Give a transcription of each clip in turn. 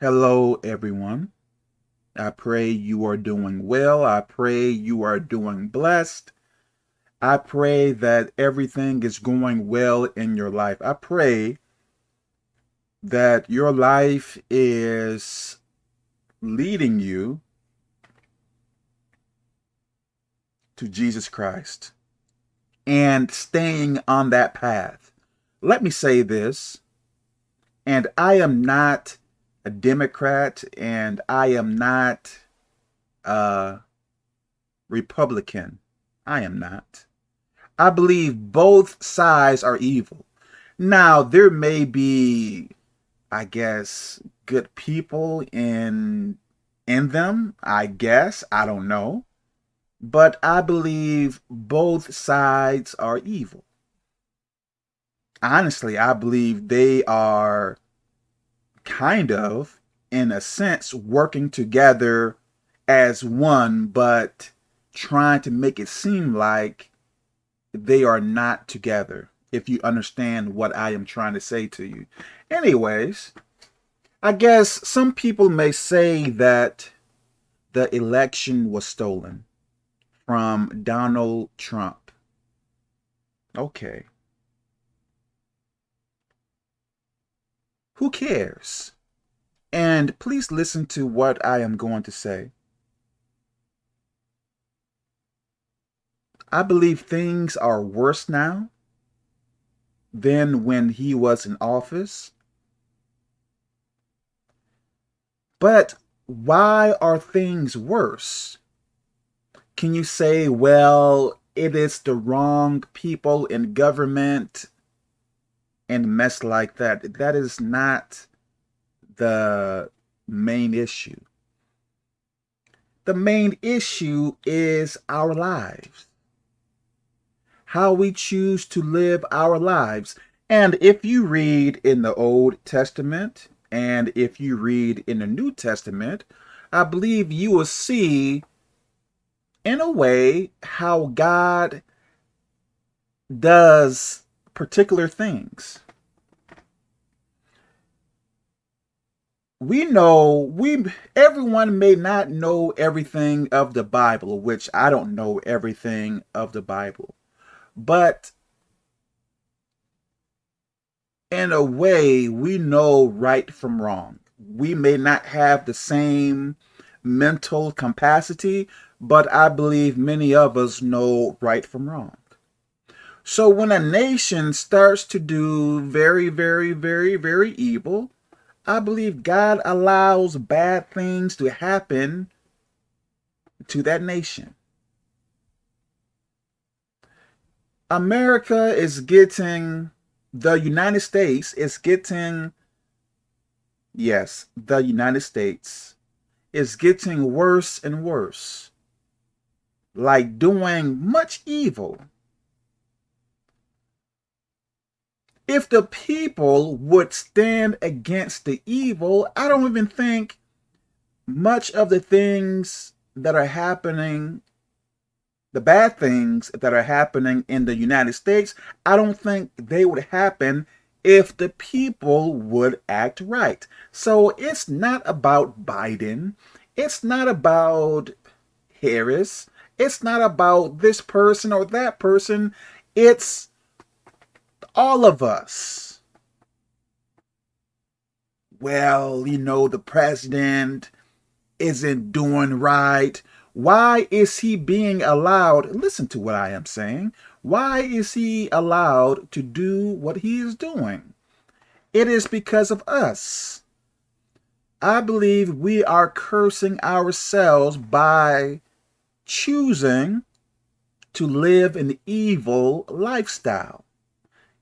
Hello, everyone. I pray you are doing well. I pray you are doing blessed. I pray that everything is going well in your life. I pray that your life is leading you to Jesus Christ and staying on that path. Let me say this, and I am not a Democrat and I am not a Republican. I am not. I believe both sides are evil. Now, there may be, I guess, good people in in them, I guess. I don't know. But I believe both sides are evil. Honestly, I believe they are kind of, in a sense, working together as one, but trying to make it seem like they are not together, if you understand what I am trying to say to you. Anyways, I guess some people may say that the election was stolen from Donald Trump. Okay. Who cares? And please listen to what I am going to say. I believe things are worse now than when he was in office. But why are things worse? Can you say, well, it is the wrong people in government and mess like that. That is not the main issue. The main issue is our lives. How we choose to live our lives. And if you read in the Old Testament and if you read in the New Testament, I believe you will see in a way how God does particular things. We know, we everyone may not know everything of the Bible, which I don't know everything of the Bible. But in a way, we know right from wrong. We may not have the same mental capacity, but I believe many of us know right from wrong. So when a nation starts to do very, very, very, very evil, I believe God allows bad things to happen to that nation. America is getting, the United States is getting, yes, the United States is getting worse and worse. Like doing much evil if the people would stand against the evil, I don't even think much of the things that are happening, the bad things that are happening in the United States, I don't think they would happen if the people would act right. So it's not about Biden. It's not about Harris. It's not about this person or that person. It's all of us. Well, you know, the president isn't doing right. Why is he being allowed, listen to what I am saying, why is he allowed to do what he is doing? It is because of us. I believe we are cursing ourselves by choosing to live an evil lifestyle.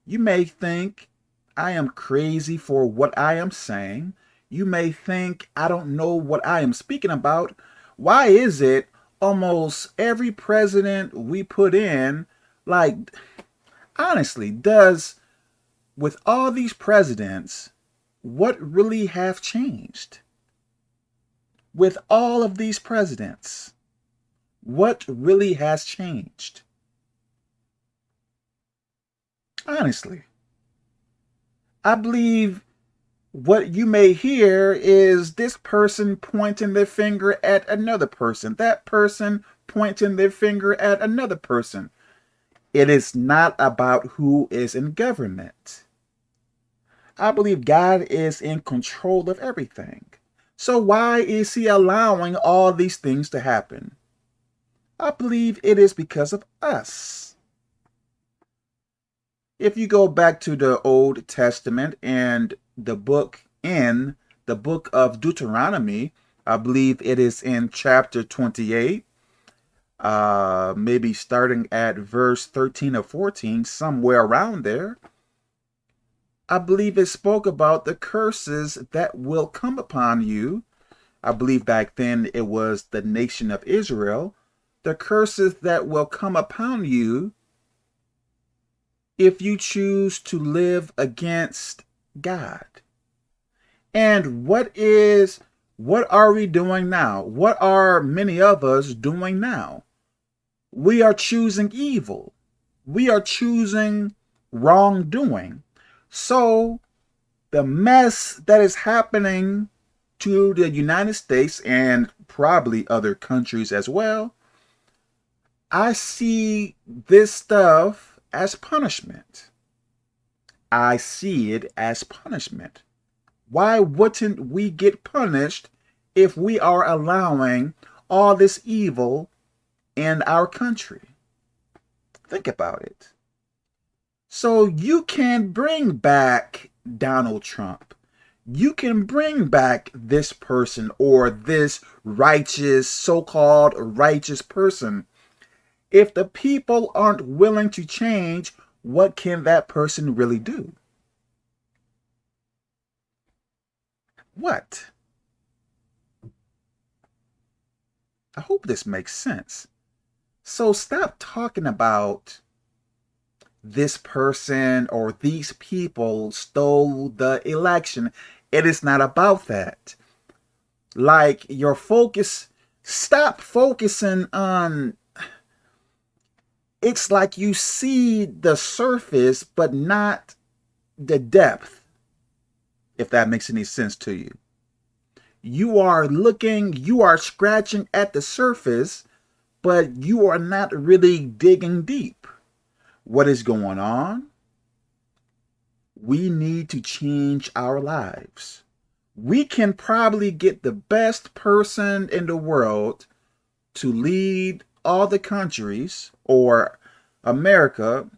You may think I am crazy for what I am saying. You may think I don't know what I am speaking about. Why is it almost every president we put in, like, honestly, does, with all these presidents, what really have changed? With all of these presidents, what really has changed? Honestly. I believe what you may hear is this person pointing their finger at another person, that person pointing their finger at another person. It is not about who is in government. I believe God is in control of everything. So why is he allowing all these things to happen? I believe it is because of us. If you go back to the Old Testament and the book in the book of Deuteronomy, I believe it is in chapter 28, uh, maybe starting at verse 13 or 14, somewhere around there. I believe it spoke about the curses that will come upon you. I believe back then it was the nation of Israel. The curses that will come upon you if you choose to live against God. And what is, what are we doing now? What are many of us doing now? We are choosing evil. We are choosing wrongdoing. So the mess that is happening to the United States and probably other countries as well, I see this stuff as punishment. I see it as punishment. Why wouldn't we get punished if we are allowing all this evil in our country? Think about it. So you can bring back Donald Trump. You can bring back this person or this righteous, so-called righteous person. If the people aren't willing to change, what can that person really do? What? I hope this makes sense. So stop talking about this person or these people stole the election. It is not about that. Like your focus, stop focusing on, it's like you see the surface, but not the depth, if that makes any sense to you. You are looking, you are scratching at the surface, but you are not really digging deep what is going on, we need to change our lives. We can probably get the best person in the world to lead all the countries or America,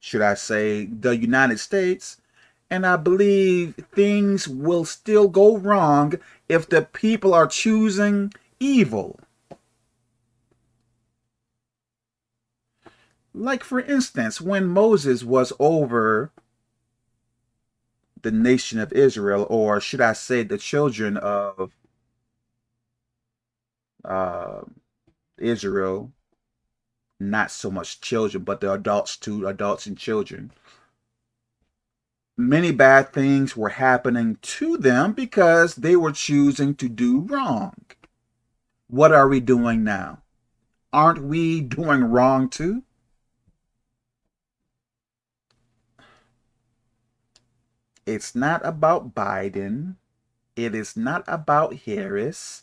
should I say the United States, and I believe things will still go wrong if the people are choosing evil. Like, for instance, when Moses was over the nation of Israel, or should I say the children of uh, Israel, not so much children, but the adults too, adults and children. Many bad things were happening to them because they were choosing to do wrong. What are we doing now? Aren't we doing wrong too? It's not about Biden. It is not about Harris.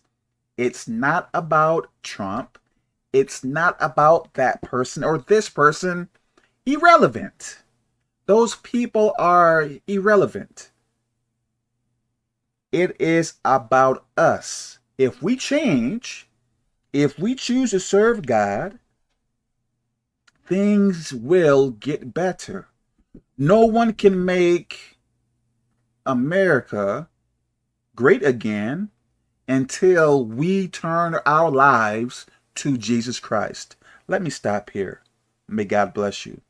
It's not about Trump. It's not about that person or this person. Irrelevant. Those people are irrelevant. It is about us. If we change, if we choose to serve God, things will get better. No one can make America great again until we turn our lives to Jesus Christ. Let me stop here. May God bless you.